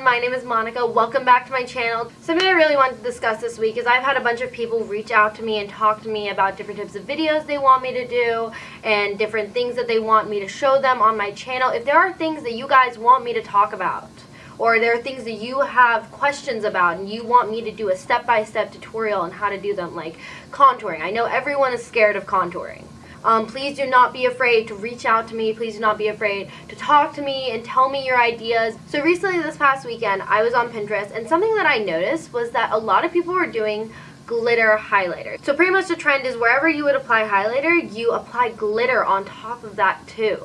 everyone, my name is Monica. Welcome back to my channel. Something I really wanted to discuss this week is I've had a bunch of people reach out to me and talk to me about different types of videos they want me to do and different things that they want me to show them on my channel. If there are things that you guys want me to talk about, or there are things that you have questions about and you want me to do a step-by-step -step tutorial on how to do them, like contouring. I know everyone is scared of contouring. Um, please do not be afraid to reach out to me. Please do not be afraid to talk to me and tell me your ideas. So recently this past weekend, I was on Pinterest and something that I noticed was that a lot of people were doing glitter highlighter. So pretty much the trend is wherever you would apply highlighter, you apply glitter on top of that too.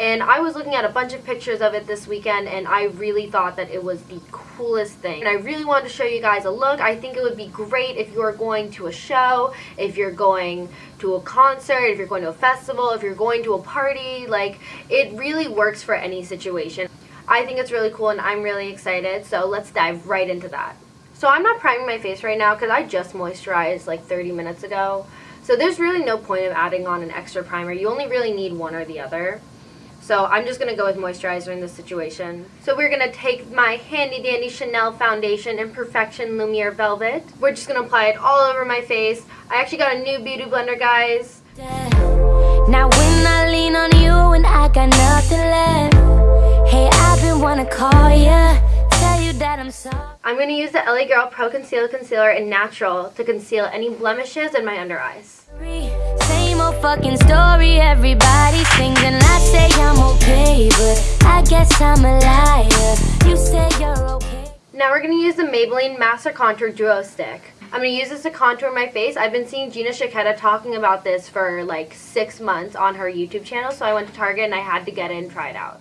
And I was looking at a bunch of pictures of it this weekend and I really thought that it was the coolest thing. And I really wanted to show you guys a look. I think it would be great if you're going to a show, if you're going to a concert, if you're going to a festival, if you're going to a party. Like, it really works for any situation. I think it's really cool and I'm really excited. So let's dive right into that. So I'm not priming my face right now because I just moisturized like 30 minutes ago. So there's really no point of adding on an extra primer. You only really need one or the other. So I'm just going to go with moisturizer in this situation. So we're going to take my handy dandy Chanel foundation in Perfection Lumiere Velvet. We're just going to apply it all over my face. I actually got a new beauty blender, guys. Now when I lean on you and I got nothing left Hey, I've been wanna call ya Tell you that I'm sorry I'm going to use the LA Girl Pro Conceal Concealer in Natural to conceal any blemishes in my under eyes fucking story Everybody sings and I say I'm okay But I guess I'm a liar You say you're okay Now we're going to use the Maybelline Master Contour Duo Stick. I'm going to use this to contour my face. I've been seeing Gina Shkeda talking about this for like six months on her YouTube channel, so I went to Target and I had to get it and try it out.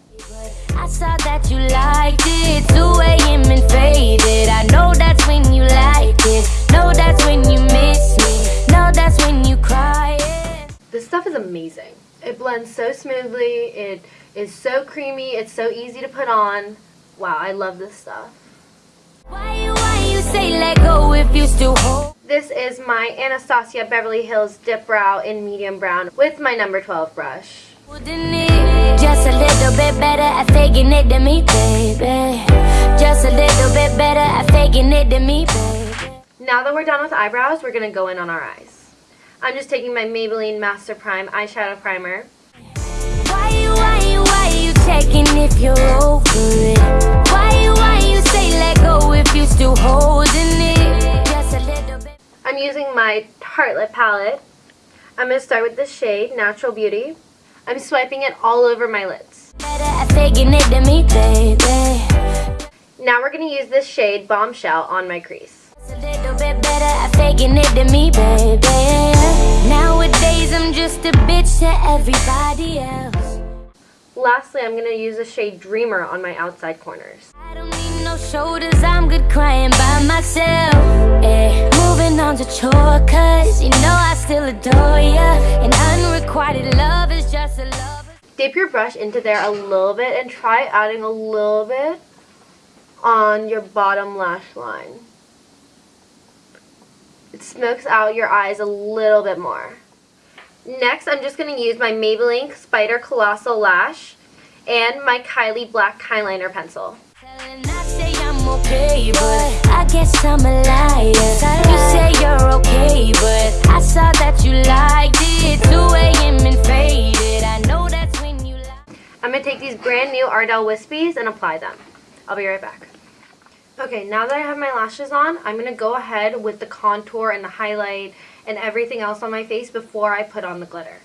I saw that you liked it, 2 a.m. and faded. I know that's when you liked it, know that's when you miss me, know that's when you cry. This stuff is amazing. It blends so smoothly. It is so creamy. It's so easy to put on. Wow, I love this stuff. Why, why this is my Anastasia Beverly Hills Dip Brow in medium brown with my number 12 brush. Just a little bit better at faking it to me, baby. Just a little bit better at faking it to me, baby. Now that we're done with eyebrows, we're going to go in on our eyes. I'm just taking my Maybelline Master Prime eyeshadow primer. Why you, why you, why you checking if you're over it? Why you, why you say let go if you still holding it? Just a little bit. I'm using my Tartelette palette. I'm going to start with the shade Natural Beauty. I'm swiping it all over my lids. Now we're going to use this shade Bombshell on my crease faking it to me. Nowadays, I'm just a bitch to everybody else. Lastly, I'm to use the shade Dreamer on my outside corners. I don't need no shoulders, I'm good crying by myself. Eh. Moving on to chore, cause you know I still adore ya. And unrequited love is just a love. Dip your brush into there a little bit and try adding a little bit on your bottom lash line it smokes out your eyes a little bit more. Next, I'm just going to use my Maybelline Spider Colossal Lash and my Kylie Black Eyeliner Pencil. Okay, I guess I'm a liar. You say you're okay, but I saw that you liked it. 2 a.m. and faded. I know that's when you. I'm going to take these brand new Ardell Wispies and apply them. I'll be right back. Okay, now that I have my lashes on, I'm going to go ahead with the contour and the highlight and everything else on my face before I put on the glitter.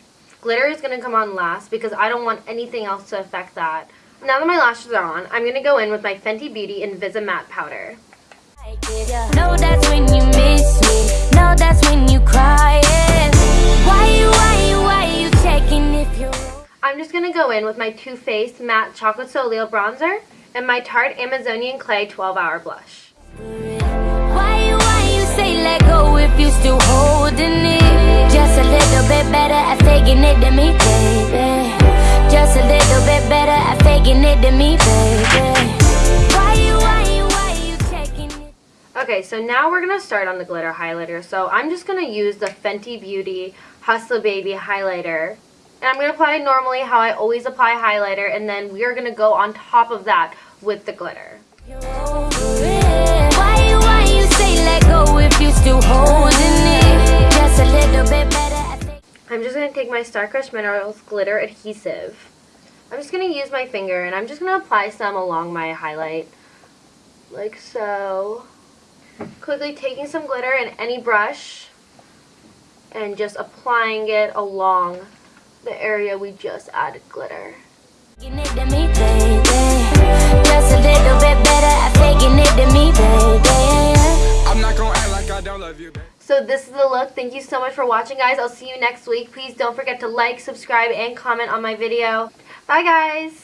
Glitter is going to come on last because I don't want anything else to affect that. Now that my lashes are on, I'm going to go in with my Fenty Beauty Invisimatte powder. No, that's when you miss me. No, that's when you cry. Why why why you checking if you're... I'm just going to go in with my Too Faced Matte Chocolate Soleil Bronzer and my Tarte Amazonian Clay 12 Hour Blush. Why why you say let go if you still holding it? Just a little bit better at faking it to me, baby. Just a little bit better at faking it to me, baby. Why you, why you, why you taking it? Okay, so now we're going to start on the glitter highlighter. So I'm just going to use the Fenty Beauty Hustle Baby highlighter and I'm going to apply normally how I always apply highlighter. And then we are going to go on top of that with the glitter. I'm just going to take my Star Crush Minerals Glitter Adhesive. I'm just going to use my finger and I'm just going to apply some along my highlight. Like so. Quickly taking some glitter and any brush and just applying it along the area we just added glitter. Faking it to me, baby. Just a little bit better at faking it to me, baby. I'm not gonna act like I don't love you, babe. So this is the look. Thank you so much for watching, guys. I'll see you next week. Please don't forget to like, subscribe, and comment on my video. Bye, guys.